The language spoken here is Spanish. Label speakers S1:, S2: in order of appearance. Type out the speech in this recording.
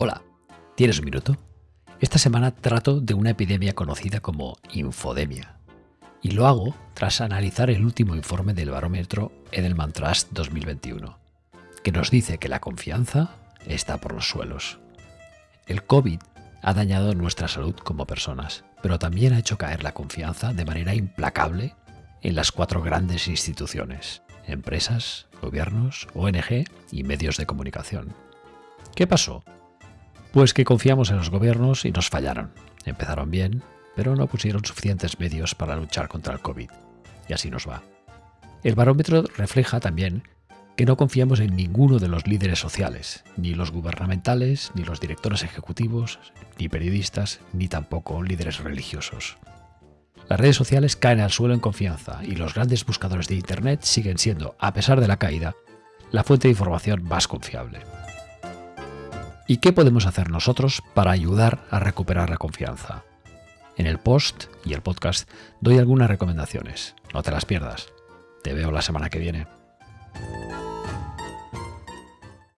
S1: Hola, ¿tienes un minuto? Esta semana trato de una epidemia conocida como infodemia. Y lo hago tras analizar el último informe del barómetro Edelman Trust 2021, que nos dice que la confianza está por los suelos. El COVID ha dañado nuestra salud como personas, pero también ha hecho caer la confianza de manera implacable en las cuatro grandes instituciones, empresas, gobiernos, ONG y medios de comunicación. ¿Qué pasó? Pues que confiamos en los gobiernos y nos fallaron. Empezaron bien, pero no pusieron suficientes medios para luchar contra el COVID. Y así nos va. El barómetro refleja también que no confiamos en ninguno de los líderes sociales, ni los gubernamentales, ni los directores ejecutivos, ni periodistas, ni tampoco líderes religiosos. Las redes sociales caen al suelo en confianza y los grandes buscadores de Internet siguen siendo, a pesar de la caída, la fuente de información más confiable. ¿Y qué podemos hacer nosotros para ayudar a recuperar la confianza? En el post y el podcast doy algunas recomendaciones. No te las pierdas. Te veo la semana que viene.